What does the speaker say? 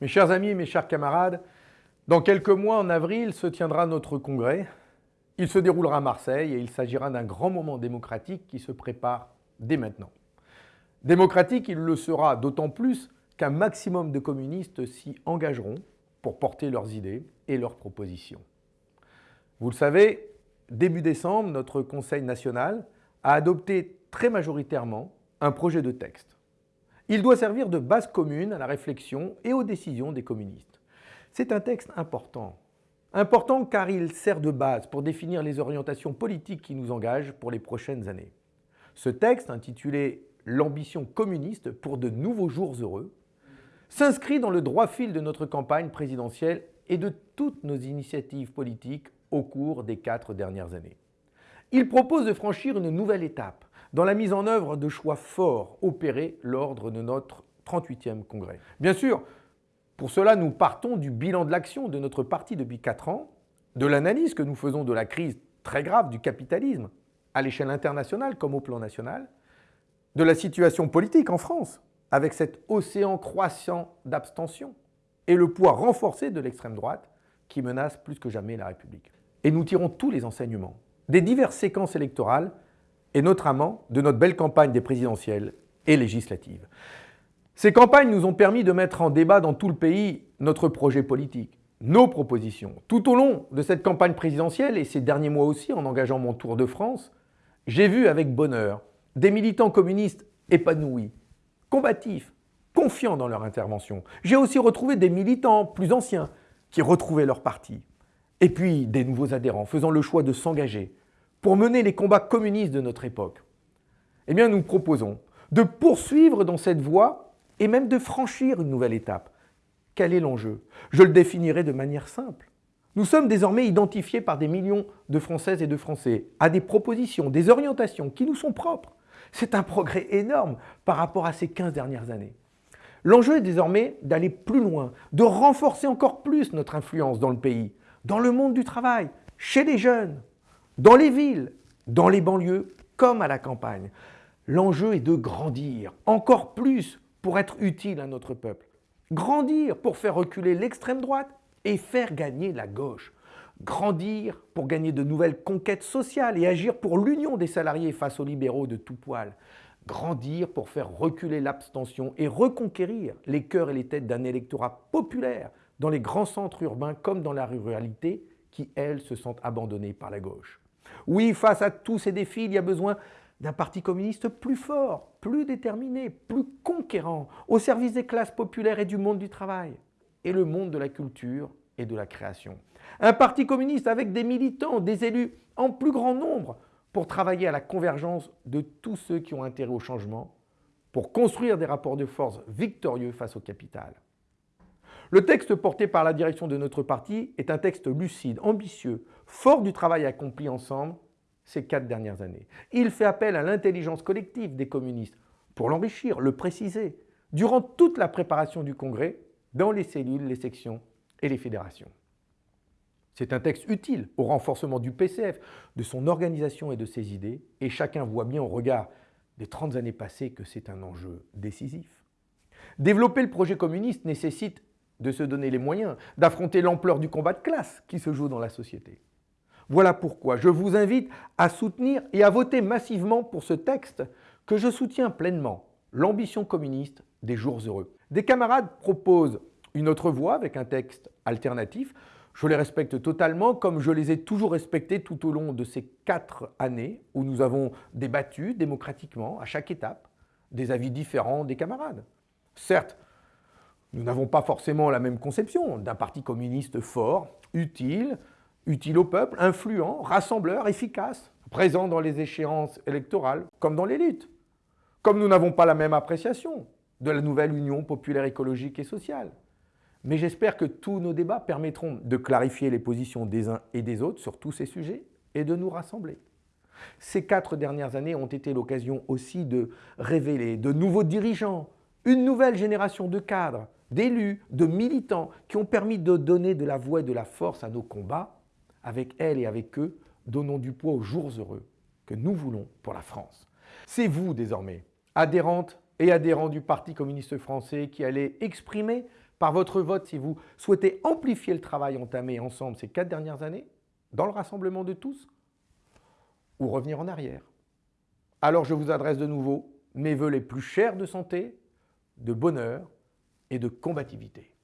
Mes chers amis, mes chers camarades, dans quelques mois, en avril, se tiendra notre congrès. Il se déroulera à Marseille et il s'agira d'un grand moment démocratique qui se prépare dès maintenant. Démocratique, il le sera d'autant plus qu'un maximum de communistes s'y engageront pour porter leurs idées et leurs propositions. Vous le savez, début décembre, notre Conseil national a adopté très majoritairement un projet de texte. Il doit servir de base commune à la réflexion et aux décisions des communistes. C'est un texte important. Important car il sert de base pour définir les orientations politiques qui nous engagent pour les prochaines années. Ce texte, intitulé « L'ambition communiste pour de nouveaux jours heureux », s'inscrit dans le droit fil de notre campagne présidentielle et de toutes nos initiatives politiques au cours des quatre dernières années. Il propose de franchir une nouvelle étape dans la mise en œuvre de choix forts opérés lors de notre 38e congrès. Bien sûr, pour cela, nous partons du bilan de l'action de notre parti depuis 4 ans, de l'analyse que nous faisons de la crise très grave du capitalisme, à l'échelle internationale comme au plan national, de la situation politique en France, avec cet océan croissant d'abstention, et le poids renforcé de l'extrême droite qui menace plus que jamais la République. Et nous tirons tous les enseignements des diverses séquences électorales et notamment de notre belle campagne des présidentielles et législatives. Ces campagnes nous ont permis de mettre en débat dans tout le pays notre projet politique, nos propositions. Tout au long de cette campagne présidentielle et ces derniers mois aussi en engageant mon tour de France, j'ai vu avec bonheur des militants communistes épanouis, combatifs, confiants dans leur intervention. J'ai aussi retrouvé des militants plus anciens qui retrouvaient leur parti. Et puis des nouveaux adhérents faisant le choix de s'engager pour mener les combats communistes de notre époque. Eh bien, nous proposons de poursuivre dans cette voie et même de franchir une nouvelle étape. Quel est l'enjeu? Je le définirai de manière simple. Nous sommes désormais identifiés par des millions de Françaises et de Français à des propositions, des orientations qui nous sont propres. C'est un progrès énorme par rapport à ces 15 dernières années. L'enjeu est désormais d'aller plus loin, de renforcer encore plus notre influence dans le pays, dans le monde du travail, chez les jeunes, dans les villes, dans les banlieues, comme à la campagne. L'enjeu est de grandir encore plus pour être utile à notre peuple. Grandir pour faire reculer l'extrême droite et faire gagner la gauche. Grandir pour gagner de nouvelles conquêtes sociales et agir pour l'union des salariés face aux libéraux de tout poil. Grandir pour faire reculer l'abstention et reconquérir les cœurs et les têtes d'un électorat populaire dans les grands centres urbains comme dans la ruralité qui, elles, se sentent abandonnées par la gauche. Oui, face à tous ces défis, il y a besoin d'un parti communiste plus fort, plus déterminé, plus conquérant, au service des classes populaires et du monde du travail, et le monde de la culture et de la création. Un parti communiste avec des militants, des élus en plus grand nombre pour travailler à la convergence de tous ceux qui ont intérêt au changement, pour construire des rapports de force victorieux face au capital. Le texte porté par la direction de notre parti est un texte lucide, ambitieux, fort du travail accompli ensemble ces quatre dernières années. Il fait appel à l'intelligence collective des communistes pour l'enrichir, le préciser, durant toute la préparation du Congrès, dans les cellules, les sections et les fédérations. C'est un texte utile au renforcement du PCF, de son organisation et de ses idées, et chacun voit bien au regard des 30 années passées que c'est un enjeu décisif. Développer le projet communiste nécessite de se donner les moyens d'affronter l'ampleur du combat de classe qui se joue dans la société. Voilà pourquoi je vous invite à soutenir et à voter massivement pour ce texte que je soutiens pleinement, l'ambition communiste des jours heureux. Des camarades proposent une autre voie avec un texte alternatif. Je les respecte totalement comme je les ai toujours respectés tout au long de ces quatre années où nous avons débattu démocratiquement à chaque étape des avis différents des camarades. Certes, nous n'avons pas forcément la même conception d'un parti communiste fort, utile, utile au peuple, influent, rassembleur, efficace, présent dans les échéances électorales comme dans les luttes. Comme nous n'avons pas la même appréciation de la nouvelle Union populaire écologique et sociale. Mais j'espère que tous nos débats permettront de clarifier les positions des uns et des autres sur tous ces sujets et de nous rassembler. Ces quatre dernières années ont été l'occasion aussi de révéler de nouveaux dirigeants, une nouvelle génération de cadres, d'élus, de militants qui ont permis de donner de la voix et de la force à nos combats avec elle et avec eux, donnons du poids aux jours heureux que nous voulons pour la France. C'est vous désormais, adhérentes et adhérents du Parti communiste français, qui allez exprimer par votre vote si vous souhaitez amplifier le travail entamé ensemble ces quatre dernières années, dans le rassemblement de tous, ou revenir en arrière. Alors je vous adresse de nouveau mes voeux les plus chers de santé, de bonheur et de combativité.